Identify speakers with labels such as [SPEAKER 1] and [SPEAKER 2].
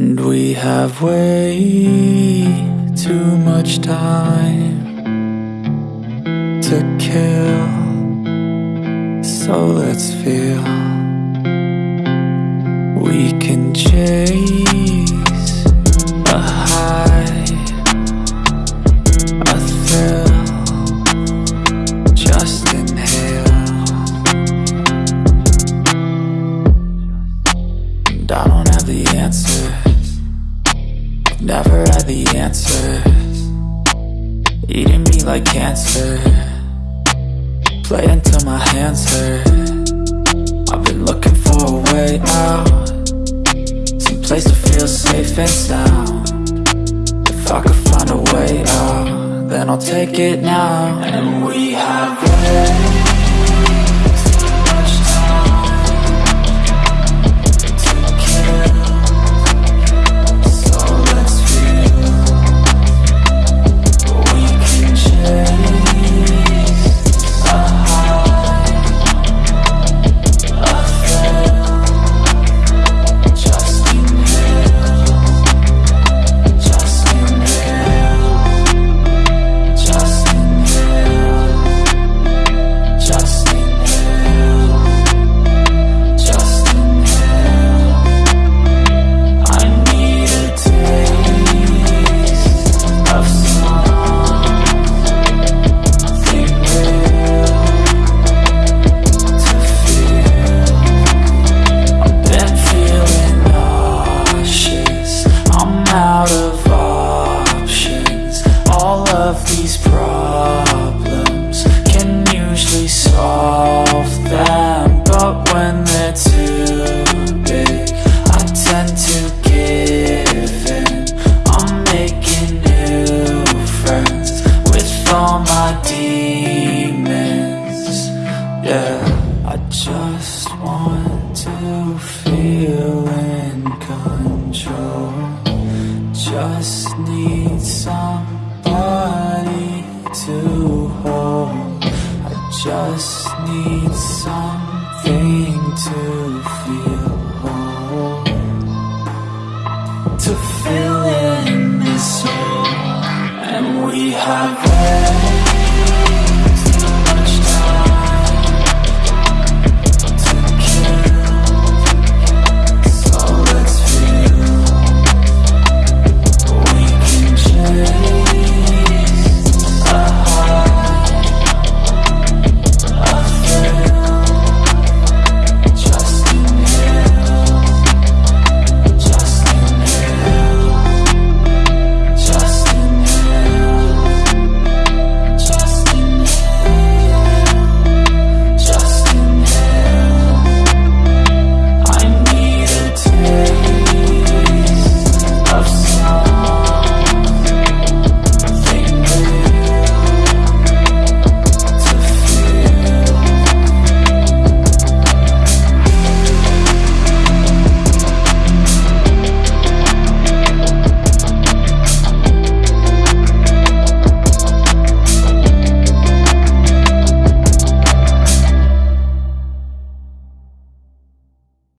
[SPEAKER 1] And we have way too much time to kill. So let's feel we can chase a high, a thrill. Just inhale. And I don't have the answers. Never had the answers. Eating me like cancer. Play until my hands hurt. I've been looking for a way out. Some place to feel safe and sound. If I could find a way out, then I'll take it now. And we have all my demons. Yeah, I just want to feel in control. Just need somebody to hold. I just need something to feel whole. To fill in this hole, and we have.